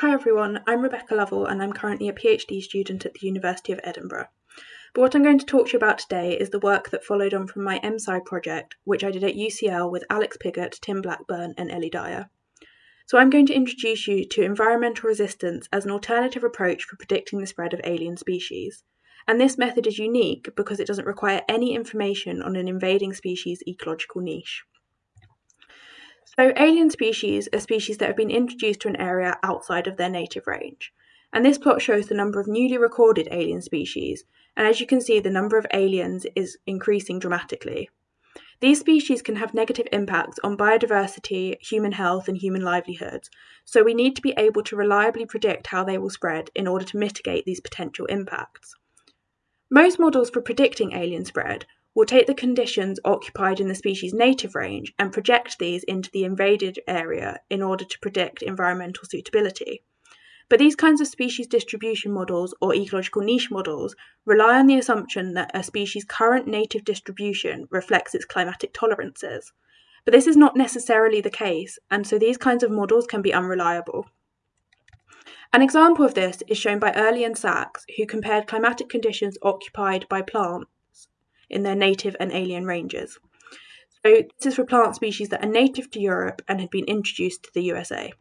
Hi everyone, I'm Rebecca Lovell and I'm currently a PhD student at the University of Edinburgh. But what I'm going to talk to you about today is the work that followed on from my MSci project, which I did at UCL with Alex Pigot, Tim Blackburn, and Ellie Dyer. So I'm going to introduce you to environmental resistance as an alternative approach for predicting the spread of alien species. And this method is unique because it doesn't require any information on an invading species' ecological niche. So, alien species are species that have been introduced to an area outside of their native range. And this plot shows the number of newly recorded alien species, and as you can see, the number of aliens is increasing dramatically. These species can have negative impacts on biodiversity, human health, and human livelihoods, so we need to be able to reliably predict how they will spread in order to mitigate these potential impacts. Most models for predicting alien spread will take the conditions occupied in the species' native range and project these into the invaded area in order to predict environmental suitability. But these kinds of species distribution models or ecological niche models rely on the assumption that a species' current native distribution reflects its climatic tolerances. But this is not necessarily the case, and so these kinds of models can be unreliable. An example of this is shown by Early and Sax, who compared climatic conditions occupied by plants in their native and alien ranges. So, this is for plant species that are native to Europe and had been introduced to the USA.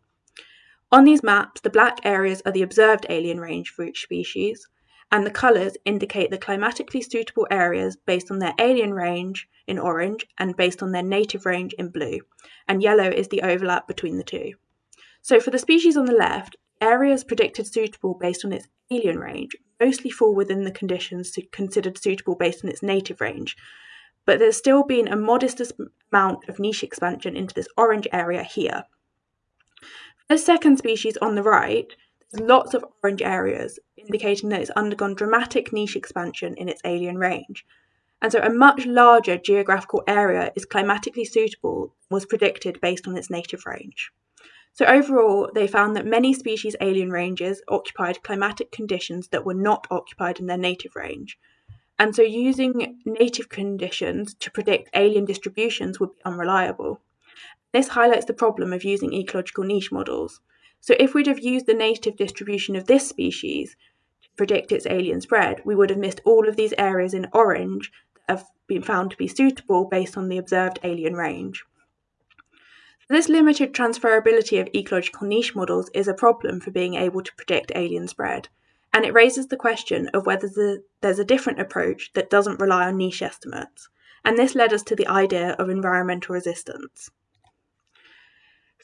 On these maps, the black areas are the observed alien range for each species, and the colours indicate the climatically suitable areas based on their alien range in orange and based on their native range in blue, and yellow is the overlap between the two. So, for the species on the left, areas predicted suitable based on its alien range mostly fall within the conditions considered suitable based on its native range, but there's still been a modest amount of niche expansion into this orange area here. For the second species on the right, there's lots of orange areas, indicating that it's undergone dramatic niche expansion in its alien range. And so a much larger geographical area is climatically suitable was predicted based on its native range. So, overall, they found that many species' alien ranges occupied climatic conditions that were not occupied in their native range. And so, using native conditions to predict alien distributions would be unreliable. This highlights the problem of using ecological niche models. So, if we'd have used the native distribution of this species to predict its alien spread, we would have missed all of these areas in orange that have been found to be suitable based on the observed alien range. This limited transferability of ecological niche models is a problem for being able to predict alien spread, and it raises the question of whether the, there's a different approach that doesn't rely on niche estimates, and this led us to the idea of environmental resistance.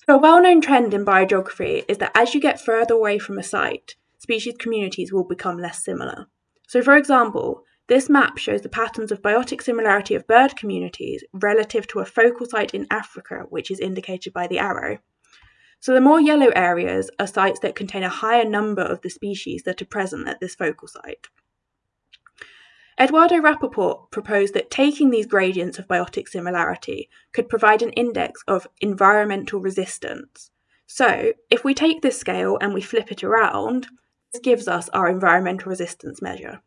So, a well known trend in biogeography is that as you get further away from a site, species communities will become less similar. So, for example, this map shows the patterns of biotic similarity of bird communities relative to a focal site in Africa, which is indicated by the arrow. So the more yellow areas are sites that contain a higher number of the species that are present at this focal site. Eduardo Rapoport proposed that taking these gradients of biotic similarity could provide an index of environmental resistance. So, if we take this scale and we flip it around, this gives us our environmental resistance measure.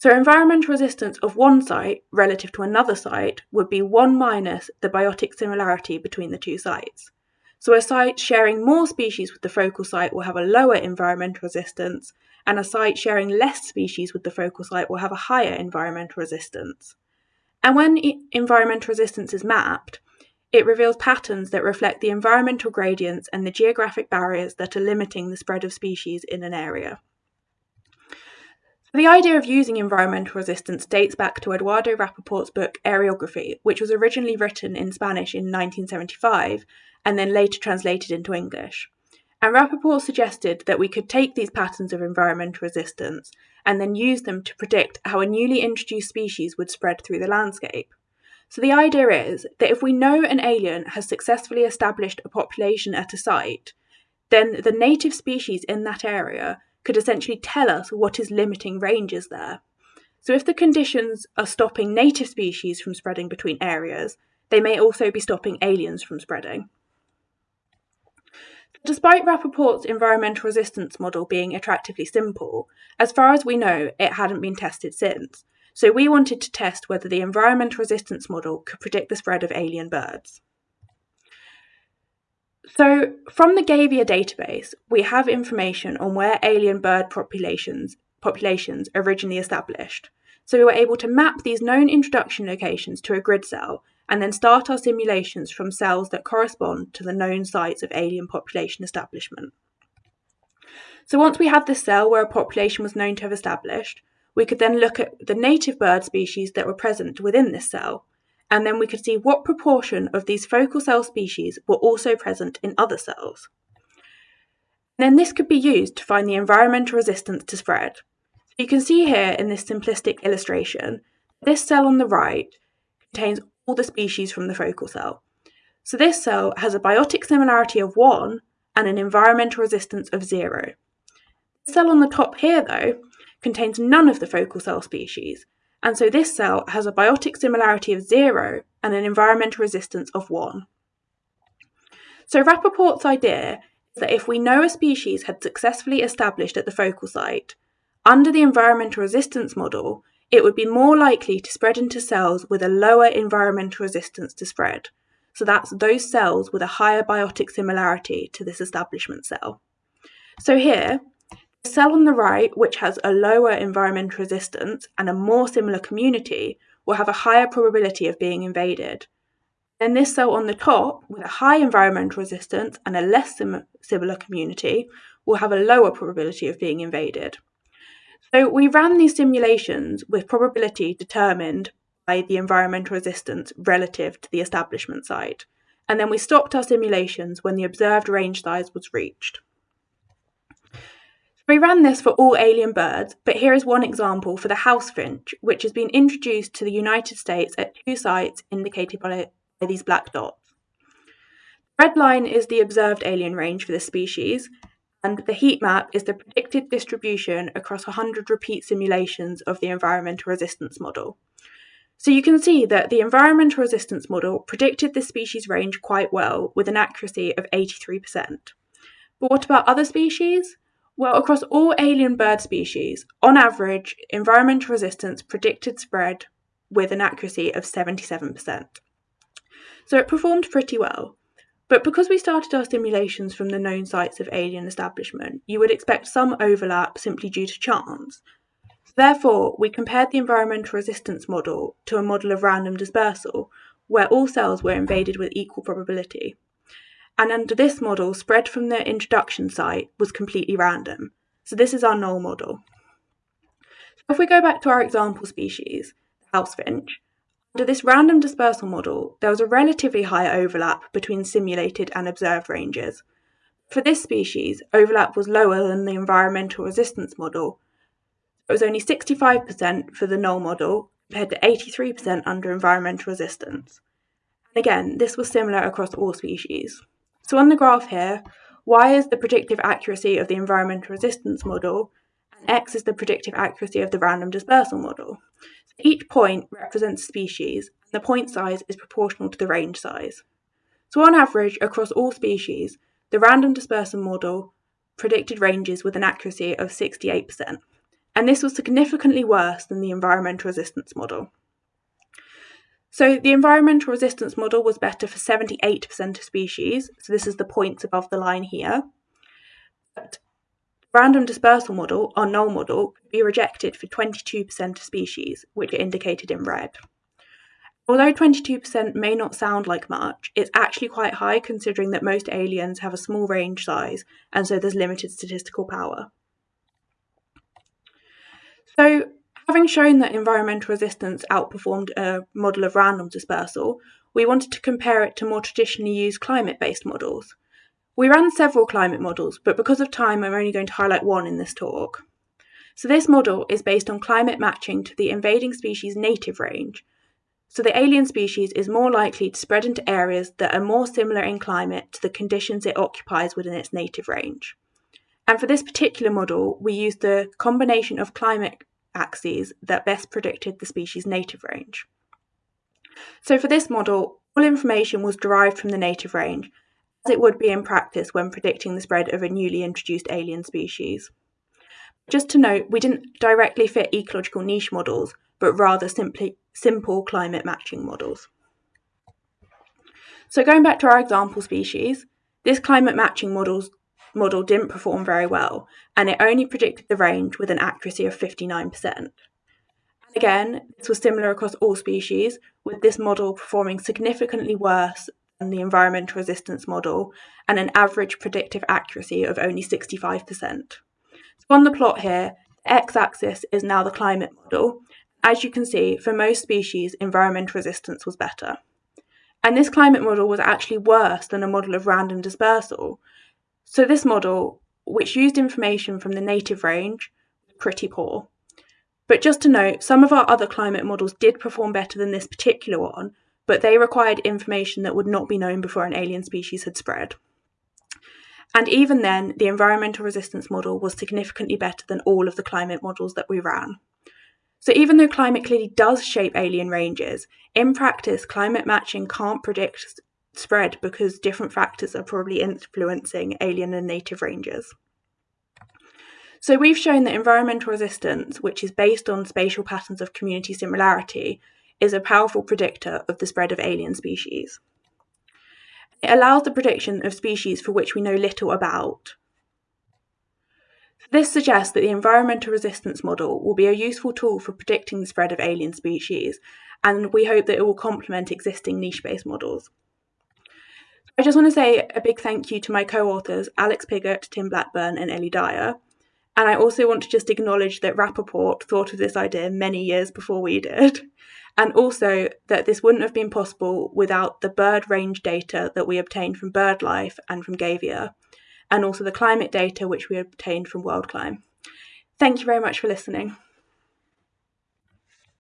So environmental resistance of one site relative to another site would be 1 minus the biotic similarity between the two sites. So a site sharing more species with the focal site will have a lower environmental resistance, and a site sharing less species with the focal site will have a higher environmental resistance. And when environmental resistance is mapped, it reveals patterns that reflect the environmental gradients and the geographic barriers that are limiting the spread of species in an area. The idea of using environmental resistance dates back to Eduardo Rapoport's book Areography, which was originally written in Spanish in 1975 and then later translated into English. And Rapoport suggested that we could take these patterns of environmental resistance and then use them to predict how a newly introduced species would spread through the landscape. So the idea is that if we know an alien has successfully established a population at a site, then the native species in that area could essentially tell us what is limiting ranges there. So, if the conditions are stopping native species from spreading between areas, they may also be stopping aliens from spreading. Despite Rapoport's environmental resistance model being attractively simple, as far as we know, it hadn't been tested since. So we wanted to test whether the environmental resistance model could predict the spread of alien birds. So, from the Gavia database, we have information on where alien bird populations, populations originally established. So, we were able to map these known introduction locations to a grid cell and then start our simulations from cells that correspond to the known sites of alien population establishment. So, once we had this cell where a population was known to have established, we could then look at the native bird species that were present within this cell and then we could see what proportion of these focal cell species were also present in other cells. Then this could be used to find the environmental resistance to spread. You can see here in this simplistic illustration, this cell on the right contains all the species from the focal cell. So this cell has a biotic similarity of 1 and an environmental resistance of 0. The cell on the top here, though, contains none of the focal cell species, and so this cell has a biotic similarity of 0 and an environmental resistance of 1. So Rapoport's idea is that if we know a species had successfully established at the focal site, under the environmental resistance model, it would be more likely to spread into cells with a lower environmental resistance to spread. So that's those cells with a higher biotic similarity to this establishment cell. So here, the cell on the right, which has a lower environmental resistance and a more similar community, will have a higher probability of being invaded. Then this cell on the top, with a high environmental resistance and a less sim- similar community, will have a lower probability of being invaded. So we ran these simulations with probability determined by the environmental resistance relative to the establishment site, and then we stopped our simulations when the observed range size was reached. We ran this for all alien birds, but here is one example for the house finch, which has been introduced to the United States at two sites indicated by, these black dots. The red line is the observed alien range for this species, and the heat map is the predicted distribution across 100 repeat simulations of the environmental resistance model. So you can see that the environmental resistance model predicted this species range quite well with an accuracy of 83%. But what about other species? Well, across all alien bird species, on average, environmental resistance predicted spread with an accuracy of 77%. So it performed pretty well. But because we started our simulations from the known sites of alien establishment, you would expect some overlap simply due to chance. Therefore, we compared the environmental resistance model to a model of random dispersal, where all cells were invaded with equal probability and under this model, spread from the introduction site was completely random. So this is our null model. If we go back to our example species, the house finch, under this random dispersal model, there was a relatively high overlap between simulated and observed ranges. For this species, overlap was lower than the environmental resistance model. It was only 65% for the null model compared to 83% under environmental resistance. And again, this was similar across all species. So on the graph here, y is the predictive accuracy of the environmental resistance model, and x is the predictive accuracy of the random dispersal model. So each point represents a species, and the point size is proportional to the range size. So on average, across all species, the random dispersal model predicted ranges with an accuracy of 68%, and this was significantly worse than the environmental resistance model. So the environmental resistance model was better for 78% of species, so this is the points above the line here. But random dispersal model, or null model, could be rejected for 22% of species, which are indicated in red. Although 22% may not sound like much, it's actually quite high considering that most aliens have a small range size and so there's limited statistical power. So Having shown that environmental resistance outperformed a model of random dispersal, we wanted to compare it to more traditionally used climate based models. We ran several climate models, but because of time, I'm only going to highlight one in this talk. So, this model is based on climate matching to the invading species' native range. So, the alien species is more likely to spread into areas that are more similar in climate to the conditions it occupies within its native range. And for this particular model, we used the combination of climate axes that best predicted the species' native range. So for this model, all information was derived from the native range, as it would be in practice when predicting the spread of a newly introduced alien species. Just to note, we didn't directly fit ecological niche models, but rather simply simple climate matching models. So going back to our example species, This climate matching models, model didn't perform very well, and it only predicted the range with an accuracy of 59%. And Again, this was similar across all species, with this model performing significantly worse than the environmental resistance model and an average predictive accuracy of only 65%. So on the plot here, the x-axis is now the climate model. As you can see, for most species, environmental resistance was better. And this climate model was actually worse than a model of random dispersal. So this model, which used information from the native range, was pretty poor. But just to note, some of our other climate models did perform better than this particular one, but they required information that would not be known before an alien species had spread. And even then, the environmental resistance model was significantly better than all of the climate models that we ran. So even though climate clearly does shape alien ranges, in practice, climate matching can't predict spread because different factors are probably influencing alien and native ranges. So we've shown that environmental resistance, which is based on spatial patterns of community similarity, is a powerful predictor of the spread of alien species. It allows the prediction of species for which we know little about. This suggests that the environmental resistance model will be a useful tool for predicting the spread of alien species, and we hope that it will complement existing niche-based models. I just want to say a big thank you to my co-authors, Alex Pigot, Tim Blackburn and Ellie Dyer. And I also want to just acknowledge that Rapoport thought of this idea many years before we did. And also that this wouldn't have been possible without the bird range data that we obtained from BirdLife and from Gavia, and also the climate data which we obtained from WorldClim. Thank you very much for listening.